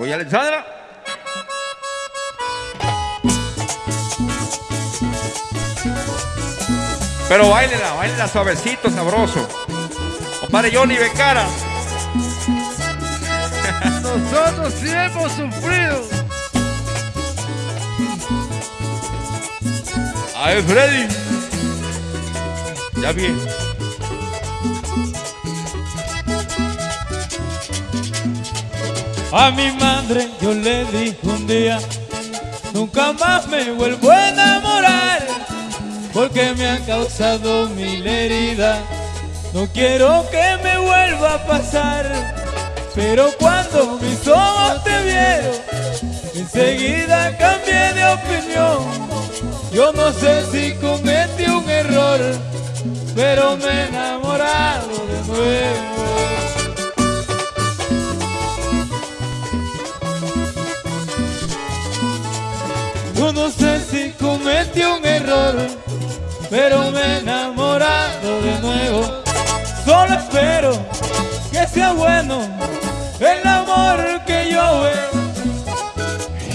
Oye, Alexandra. Pero bailela, bailela suavecito, sabroso. Compadre Johnny Becara. Nosotros sí hemos sufrido. A ver, Freddy. Ya bien. A mi madre yo le dije un día, nunca más me vuelvo a enamorar, porque me han causado mil heridas. No quiero que me vuelva a pasar, pero cuando mis ojos te vieron, enseguida cambié de opinión. Yo no sé si cometí un error, pero me he Yo no sé si cometí un error, pero me he enamorado de nuevo. Solo espero que sea bueno el amor que yo veo.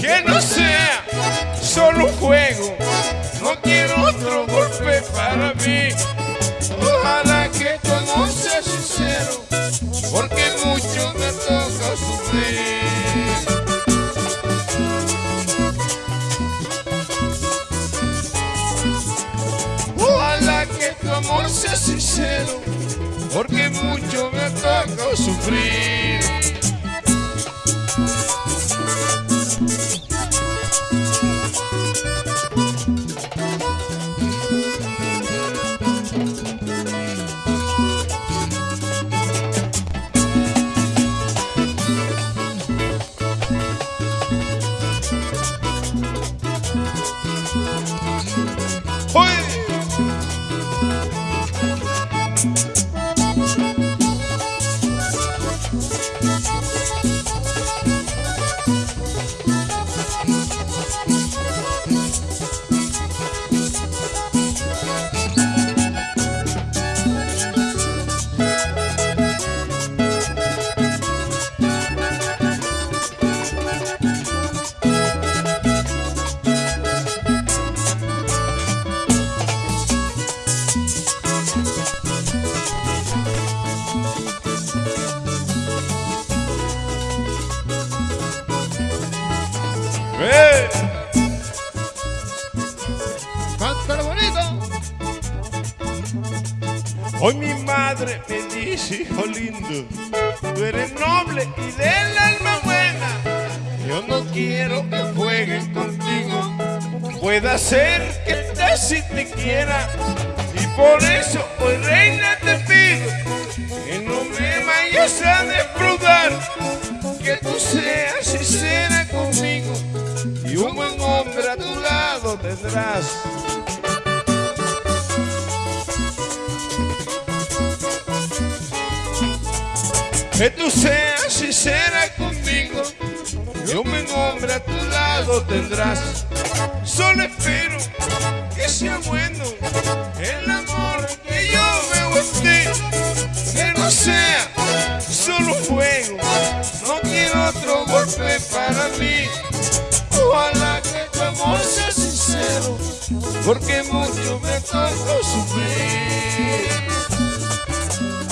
Que no sea solo un juego, no quiero otro golpe para mí. Ojalá que amor sea sincero, porque mucho me toca sufrir. Amor sea sincero, porque mucho me toca sufrir. ¡Oye! ¡Eh! Cántalo bonito. Hoy mi madre me dice, hijo lindo, tú eres noble y del alma buena. Yo no quiero que juegues contigo. Puede ser que te si te quiera. Y por eso hoy reina te pido que no me vayas a defraudar. Que tú seas sincera Que tú seas sincera conmigo y un hombre a tu lado tendrás. Solo espero que sea bueno el amor que yo veo en ti. Que no sea solo fuego, no quiero otro golpe para mí. porque mucho me tocó sufrir.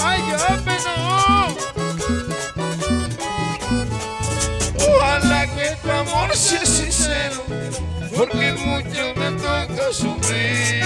¡Ay, no! Oh. Ojalá que tu amor sea sincero, porque mucho me tocó sufrir.